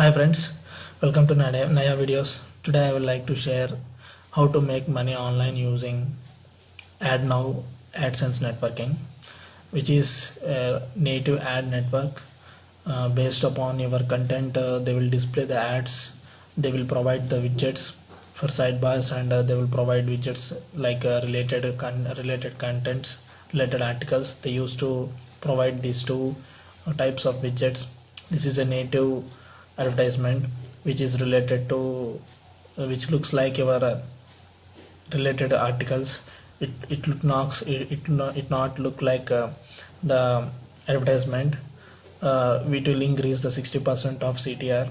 Hi friends, welcome to Naya, Naya videos. Today I would like to share how to make money online using AdNow AdSense networking, which is a native ad network uh, based upon your content. Uh, they will display the ads, they will provide the widgets for sidebars, and uh, they will provide widgets like uh, related con- related contents, related articles. They used to provide these two types of widgets. This is a native advertisement which is related to uh, which looks like your uh, related articles. It it knocks it it, not, it not look like uh, the advertisement. Uh, which will increase the 60% of ctr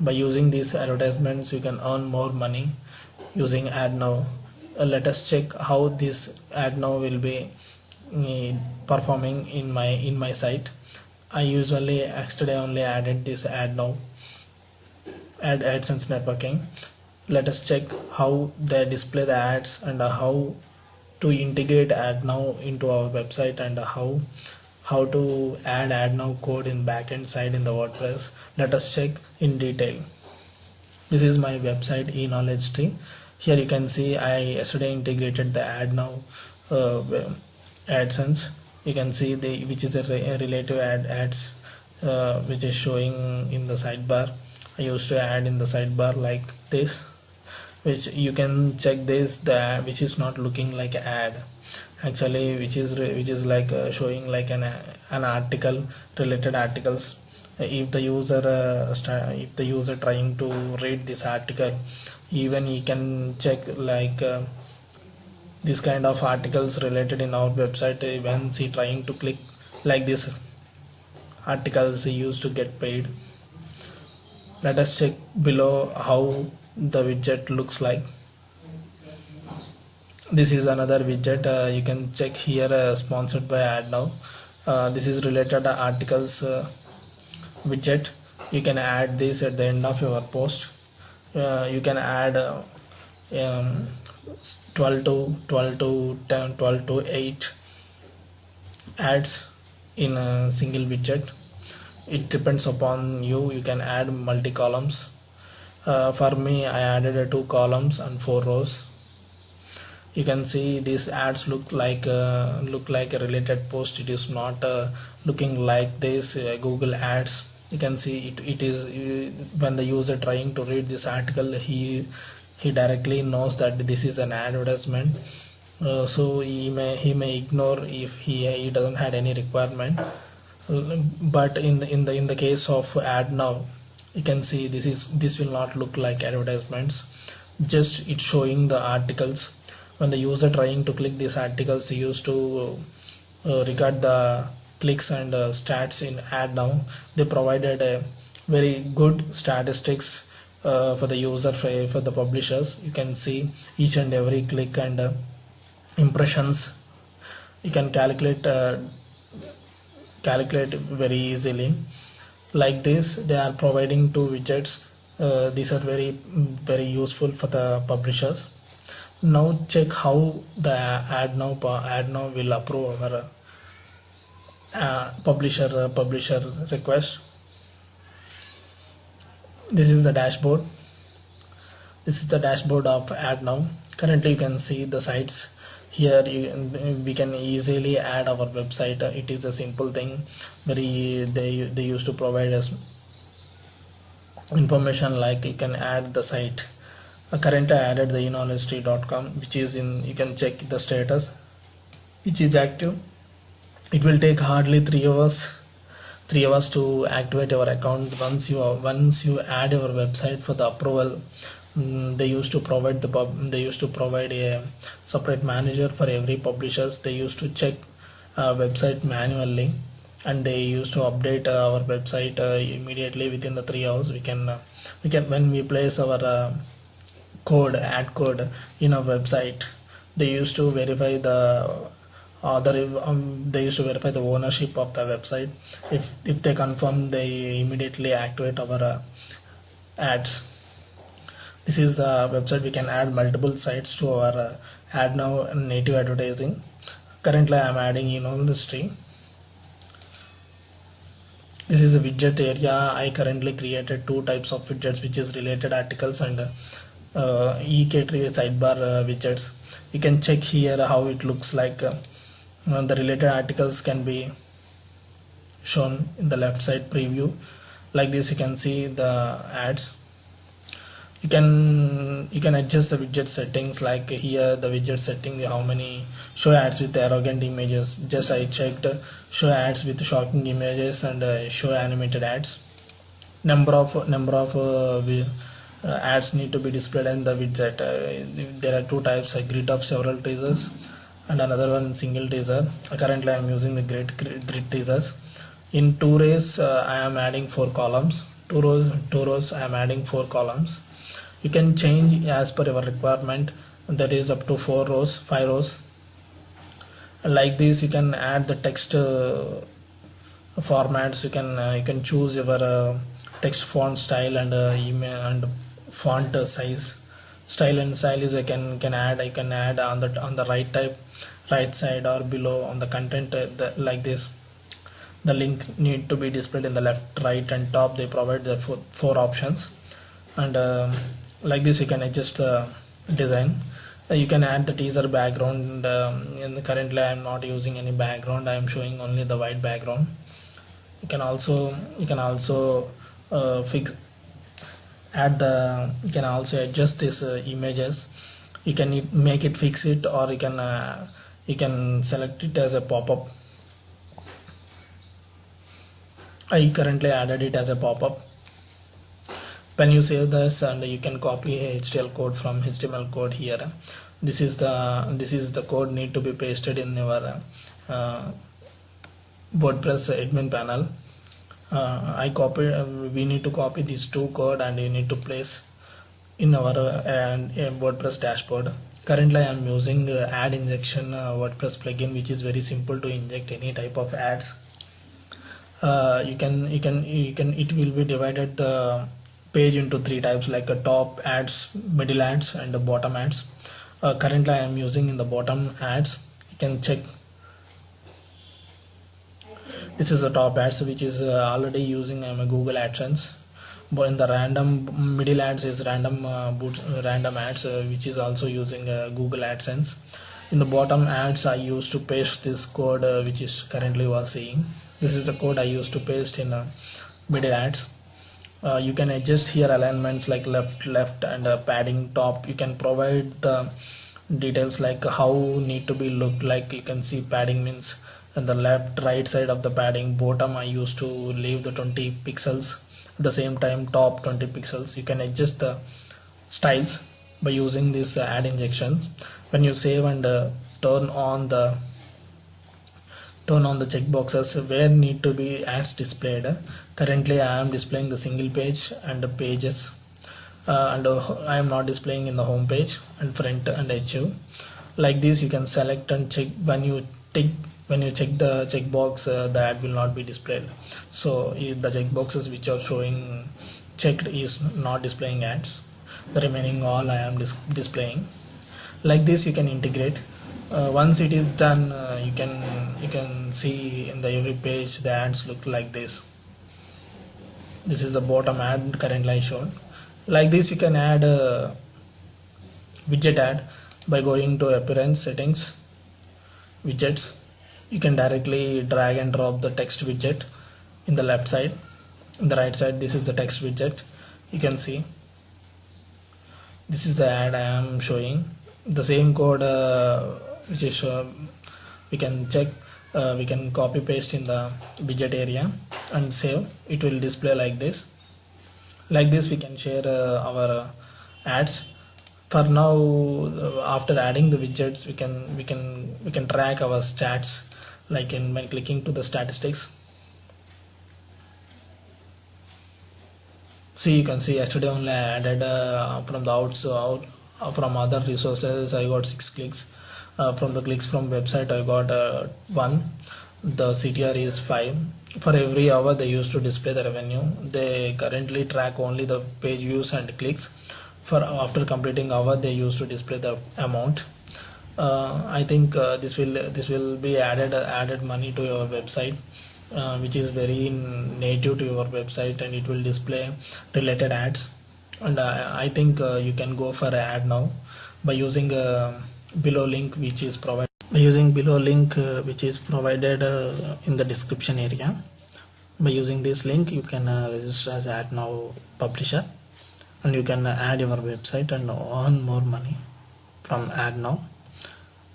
by using these advertisements you can earn more money using AdNow. Uh, let us check how this AdNow will be uh, performing in my in my site i usually yesterday only added this AdNow add AdSense networking. Let us check how they display the ads and how to integrate AdNow into our website and how how to add AdNow code in backend side in the WordPress. Let us check in detail. This is my website e-knowledge tree. Here you can see I yesterday integrated the AdNow uh, AdSense. You can see the which is a, re- a relative ad ads uh, which is showing in the sidebar. I used to add in the sidebar like this which you can check this the which is not looking like an ad. Actually which is which is like uh, showing like an an article related articles. If the user uh, if the user trying to read this article even he can check like uh, this kind of articles related in our website when he trying to click like this articles he used to get paid. Let us check below how the widget looks like. This is another widget uh, you can check here uh, sponsored by AdNow uh, this is related articles uh, widget. You can add this at the end of your post. Uh, you can add uh, um, 12 to 12 to 10 12 to 8 ads in a single widget. It depends upon you. You can add multi columns. Uh, for me I added two columns and four rows. You can see these ads look like uh, look like a related post. It is not uh, looking like this uh, Google ads. You can see it, it is uh, when the user trying to read this article he he directly knows that this is an advertisement. Uh, so he may he may ignore if he, he doesn't had any requirement. But in the in the in the case of AdNow you can see this is this will not look like advertisements. Just it's showing the articles. When the user trying to click these articles he used to uh, regard the clicks and uh, stats in AdNow. They provided a very good statistics uh, for the user for, the publishers. You can see each and every click and uh, impressions. You can calculate uh, calculate very easily. Like this they are providing two widgets. Uh, these are very very useful for the publishers. Now check how the AdNow ad now will approve our uh, publisher publisher request this is the dashboard. This is the dashboard of AdNow. Currently you can see the sites. Here you, we can easily add our website. It is a simple thing. Very they they used to provide us information like you can add the site. Uh, currently I added the eknowledgetree.com which is in you can check the status which is active. It will take hardly three hours three hours to activate your account. Once you once you add your website for the approval Mm, they used to provide the pub they used to provide a separate manager for every publishers. They used to check uh, website manually and they used to update uh, our website uh, immediately within the three hours. We can uh, we can when we place our uh, code ad code in our website they used to verify the other um, they used to verify the ownership of the website. If if they confirm they immediately activate our uh, ads. This is the website. We can add multiple sites to our uh, AdNow native advertising. Currently i am adding you know industry this is a widget area. I currently created two types of widgets which is related articles and uh, ek-tree sidebar uh, widgets. You can check here how it looks like the related articles can be shown in the left side preview. Like this you can see the ads. You can you can adjust the widget settings like here the widget setting how many show ads with arrogant images. Just I checked show ads with shocking images and uh, show animated ads. Number of number of uh, uh, ads need to be displayed in the widget. Uh, there are two types a grid of several teasers and another one single teaser. Currently I am using the grid grid teasers. In two rows uh, I am adding four columns. Two rows two rows I am adding four columns. You can change as per your requirement. That is up to four rows five rows. Like this you can add the text uh, formats. You can uh, you can choose your uh, text font style and uh, email and font size style and style is I can can add I can add on the on the right type right side or below on the content uh, the, like this. The link need to be displayed in the left right and top. They provide the four, four options. And um, like this you can adjust the design. Uh, you can add the teaser background um, and currently I am not using any background. I am showing only the white background. You can also you can also uh, fix add the you can also adjust these uh, images. You can make it fix it or you can uh, you can select it as a pop-up. I currently added it as a pop-up. When you save this and you can copy HTML code from HTML code here. This is the this is the code need to be pasted in your uh, WordPress admin panel uh, I copy uh, we need to copy these two code and you need to place in our uh, WordPress dashboard. Currently I am using uh, ad injection uh, WordPress plugin which is very simple to inject any type of ads. Uh, you can you can you can it will be divided the page into three types like a top ads middle ads and the bottom ads. Uh, currently I am using in the bottom ads. You can check this is the top ads which is uh, already using um, Google AdSense. But in the random middle ads is random uh, boots, random ads uh, which is also using uh, Google AdSense. In the bottom ads I used to paste this code uh, which is currently was seeing. This is the code I used to paste in middle ads. Uh, you can adjust here alignments like left left and uh, padding top. You can provide the details like how need to be looked like. You can see padding means and the left right side of the padding bottom I used to leave the 20 pixels. At the same time top 20 pixels. You can adjust the styles by using this uh, ad injections. When you save and uh, turn on the turn on the checkboxes where need to be ads displayed. Currently I am displaying the single page and the pages. Uh, and uh, I am not displaying in the home page and front and HU like this you can select and check when you take when you check the checkbox uh, the ad will not be displayed. So the checkboxes which are showing checked is not displaying ads. The remaining all I am dis displaying. Like this you can integrate. Uh, once it is done uh, you can you can see in the every page the ads look like this. This is the bottom ad currently shown. Like this you can add a widget ad by going to appearance settings widgets you can directly drag and drop the text widget in the left side. In the right side this is the text widget. You can see. This is the ad I am showing. The same code uh, which is uh, we can check uh, we can copy paste in the widget area and save. It will display like this. Like this we can share uh, our uh, ads. For now uh, after adding the widgets we can we can we can track our stats like in when clicking to the statistics. See you can see yesterday only I added uh, from the outs out from other resources I got six clicks. Uh, from the clicks from website I got uh, one. The CTR is 5 for every hour they used to display the revenue. They currently track only the page views and clicks. For after completing hour they used to display the amount. uh, I think uh, this will this will be added added money to your website uh, which is very native to your website and it will display related ads. And I, think uh, you can go for AdNow by using uh, below link which is provided by using below link uh, which is provided uh, in the description area. By using this link you can uh, register as AdNow publisher and you can add your website and earn more money from AdNow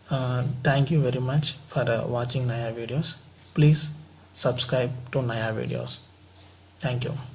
uh, thank you very much for uh, watching Naya videos. Please subscribe to Naya videos. Thank you